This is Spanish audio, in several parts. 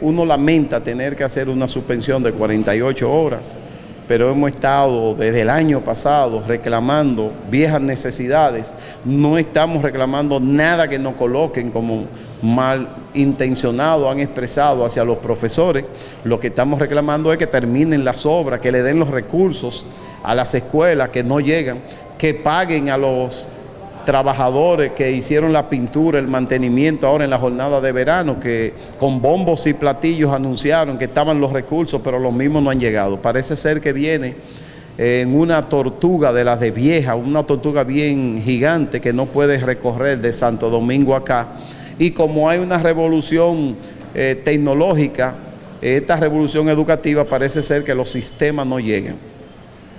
Uno lamenta tener que hacer una suspensión de 48 horas, pero hemos estado desde el año pasado reclamando viejas necesidades. No estamos reclamando nada que nos coloquen como mal intencionado han expresado hacia los profesores. Lo que estamos reclamando es que terminen las obras, que le den los recursos a las escuelas que no llegan, que paguen a los trabajadores que hicieron la pintura, el mantenimiento ahora en la jornada de verano, que con bombos y platillos anunciaron que estaban los recursos, pero los mismos no han llegado. Parece ser que viene en una tortuga de las de vieja, una tortuga bien gigante que no puede recorrer de Santo Domingo acá. Y como hay una revolución eh, tecnológica, esta revolución educativa parece ser que los sistemas no llegan.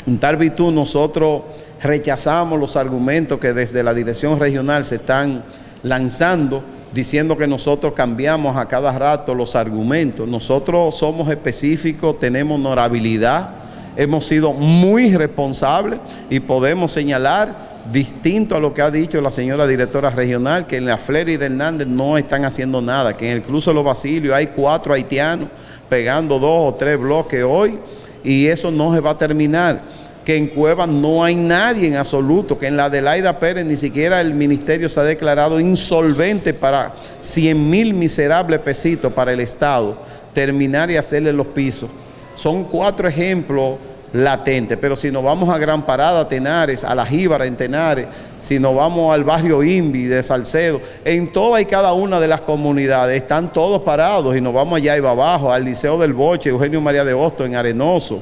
En tal virtud nosotros rechazamos los argumentos que desde la dirección regional se están lanzando diciendo que nosotros cambiamos a cada rato los argumentos. Nosotros somos específicos, tenemos honorabilidad, hemos sido muy responsables y podemos señalar, distinto a lo que ha dicho la señora directora regional, que en la Fleri de Hernández no están haciendo nada, que en el Cruce de los Basilios hay cuatro haitianos pegando dos o tres bloques hoy y eso no se va a terminar que en Cueva no hay nadie en absoluto, que en la Adelaida Pérez ni siquiera el ministerio se ha declarado insolvente para 100 mil miserables pesitos para el Estado, terminar y hacerle los pisos. Son cuatro ejemplos latentes, pero si nos vamos a Gran Parada, Tenares, a La Jíbara en Tenares, si nos vamos al barrio Invi de Salcedo, en toda y cada una de las comunidades están todos parados y nos vamos allá y va abajo, al Liceo del Boche, Eugenio María de Hosto en Arenoso,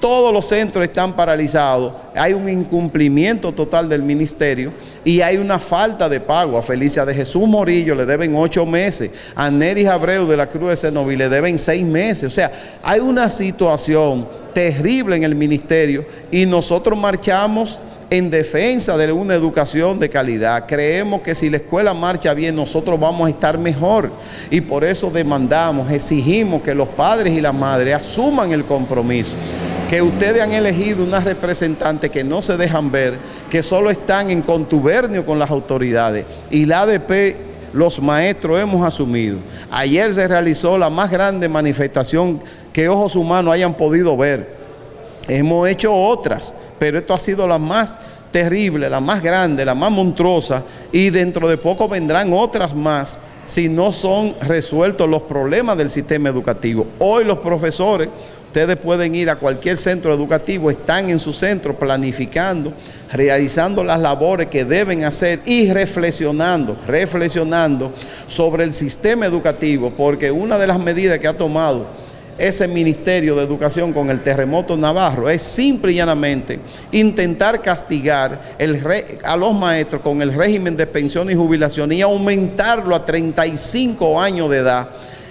todos los centros están paralizados, hay un incumplimiento total del ministerio y hay una falta de pago. A Felicia de Jesús Morillo le deben ocho meses, a Neris Abreu de la Cruz de Senoví le deben seis meses. O sea, hay una situación terrible en el ministerio y nosotros marchamos en defensa de una educación de calidad. Creemos que si la escuela marcha bien, nosotros vamos a estar mejor. Y por eso demandamos, exigimos que los padres y las madres asuman el compromiso que ustedes han elegido unas representantes que no se dejan ver, que solo están en contubernio con las autoridades. Y la ADP, los maestros hemos asumido. Ayer se realizó la más grande manifestación que ojos humanos hayan podido ver. Hemos hecho otras, pero esto ha sido la más terrible, la más grande, la más monstruosa y dentro de poco vendrán otras más si no son resueltos los problemas del sistema educativo. Hoy los profesores Ustedes pueden ir a cualquier centro educativo, están en su centro planificando, realizando las labores que deben hacer y reflexionando, reflexionando sobre el sistema educativo, porque una de las medidas que ha tomado ese Ministerio de Educación con el terremoto Navarro es simple y llanamente intentar castigar a los maestros con el régimen de pensión y jubilación y aumentarlo a 35 años de edad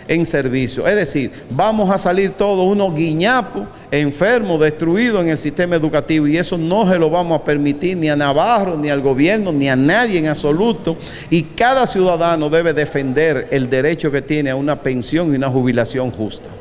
en servicio. Es decir, vamos a salir todos unos guiñapos, enfermos, destruidos en el sistema educativo y eso no se lo vamos a permitir ni a Navarro, ni al gobierno, ni a nadie en absoluto. Y cada ciudadano debe defender el derecho que tiene a una pensión y una jubilación justa.